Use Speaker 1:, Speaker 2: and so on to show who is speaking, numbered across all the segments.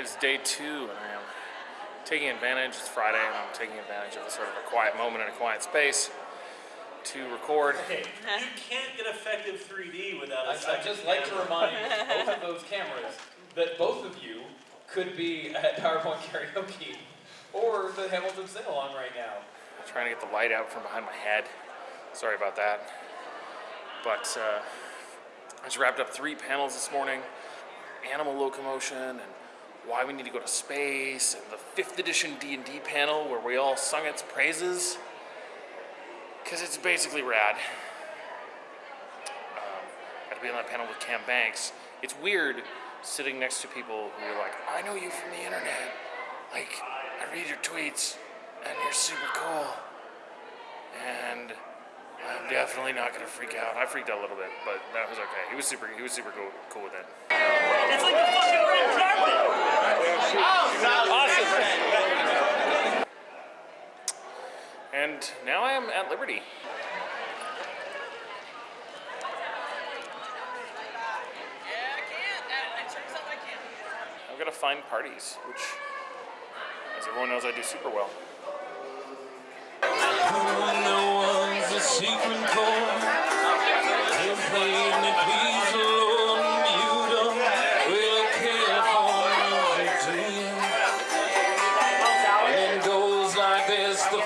Speaker 1: day two, and I am taking advantage. It's Friday, and I'm taking advantage of a sort of a quiet moment in a quiet space to record.
Speaker 2: Okay, you can't get effective 3D without a
Speaker 3: I'd,
Speaker 2: second
Speaker 3: I'd just like to
Speaker 2: camera.
Speaker 3: remind both of those cameras that both of you could be at PowerPoint karaoke or the Hamilton sing along right now.
Speaker 1: trying to get the light out from behind my head. Sorry about that. But uh, I just wrapped up three panels this morning: animal locomotion and why we need to go to space, and the fifth edition D&D panel where we all sung its praises. Cause it's basically rad. Um, got to be on that panel with Cam Banks. It's weird sitting next to people who are like, I know you from the internet. Like, I read your tweets, and you're super cool. And I'm definitely not gonna freak out. I freaked out a little bit, but that was okay. He was super. He was super cool, cool with it.
Speaker 2: Like
Speaker 1: And now I am at Liberty. I've got to find parties, which, as everyone knows, I do super well.
Speaker 4: goes like this the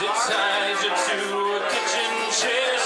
Speaker 4: Sits tied you to a kitchen chair,